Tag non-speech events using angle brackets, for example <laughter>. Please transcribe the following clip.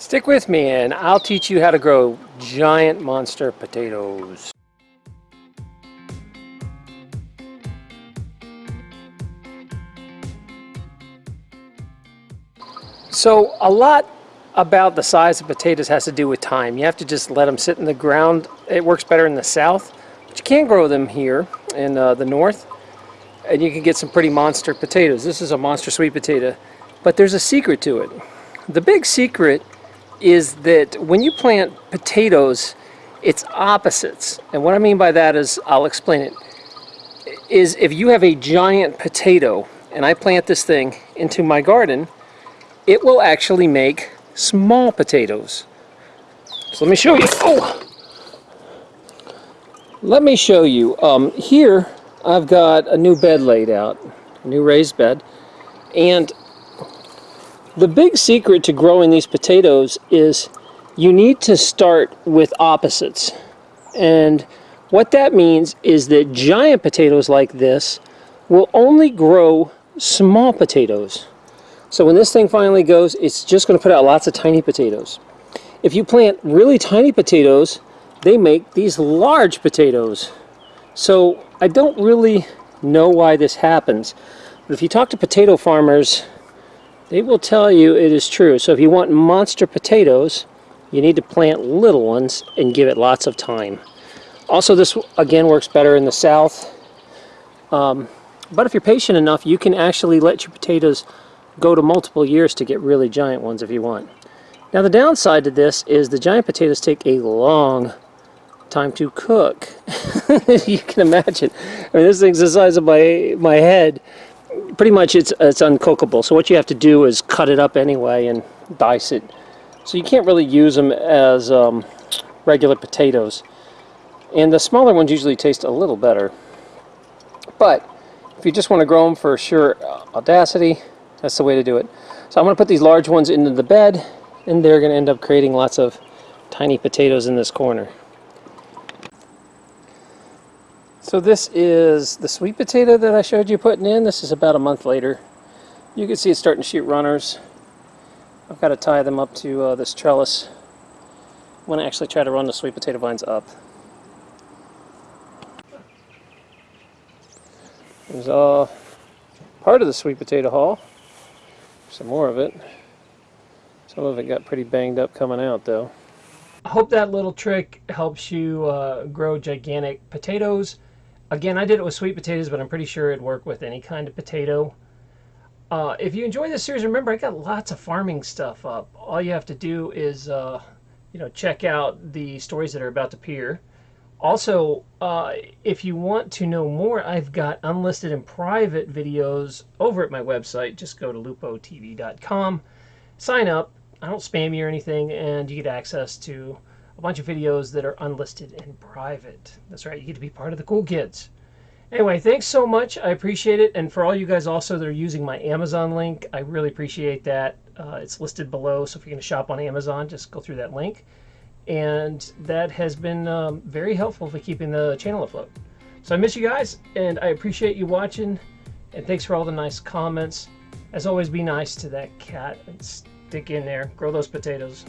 Stick with me and I'll teach you how to grow giant monster potatoes. So a lot about the size of potatoes has to do with time. You have to just let them sit in the ground. It works better in the south, but you can grow them here in uh, the north and you can get some pretty monster potatoes. This is a monster sweet potato, but there's a secret to it. The big secret is that when you plant potatoes, it's opposites. And what I mean by that is, I'll explain it, is if you have a giant potato and I plant this thing into my garden, it will actually make small potatoes. So let me show you. Oh! Let me show you. Um, here I've got a new bed laid out, a new raised bed. And the big secret to growing these potatoes is you need to start with opposites. And what that means is that giant potatoes like this will only grow small potatoes. So when this thing finally goes, it's just going to put out lots of tiny potatoes. If you plant really tiny potatoes, they make these large potatoes. So I don't really know why this happens. But if you talk to potato farmers, they will tell you it is true. So if you want monster potatoes, you need to plant little ones and give it lots of time. Also, this again works better in the south. Um, but if you're patient enough, you can actually let your potatoes go to multiple years to get really giant ones if you want. Now the downside to this is the giant potatoes take a long time to cook. <laughs> you can imagine. I mean, this thing's the size of my my head, pretty much it's, it's uncookable. So what you have to do is cut it up anyway and dice it. So you can't really use them as um, regular potatoes. And the smaller ones usually taste a little better. But if you just want to grow them for sure audacity, that's the way to do it. So I'm going to put these large ones into the bed and they're going to end up creating lots of tiny potatoes in this corner. So this is the sweet potato that I showed you putting in. This is about a month later. You can see it's starting to shoot runners. I've got to tie them up to uh, this trellis. I'm going to actually try to run the sweet potato vines up. There's uh, part of the sweet potato haul. Some more of it. Some of it got pretty banged up coming out though. I hope that little trick helps you uh, grow gigantic potatoes. Again, I did it with sweet potatoes, but I'm pretty sure it'd work with any kind of potato. Uh, if you enjoy this series, remember I got lots of farming stuff up. All you have to do is, uh, you know, check out the stories that are about to appear. Also, uh, if you want to know more, I've got unlisted and private videos over at my website. Just go to lupotv.com, sign up. I don't spam you or anything, and you get access to a bunch of videos that are unlisted and private. That's right, you get to be part of the cool kids. Anyway, thanks so much. I appreciate it. And for all you guys also that are using my Amazon link, I really appreciate that. Uh, it's listed below, so if you're going to shop on Amazon, just go through that link. And that has been um, very helpful for keeping the channel afloat. So I miss you guys, and I appreciate you watching. And thanks for all the nice comments. As always, be nice to that cat and stick in there. Grow those potatoes.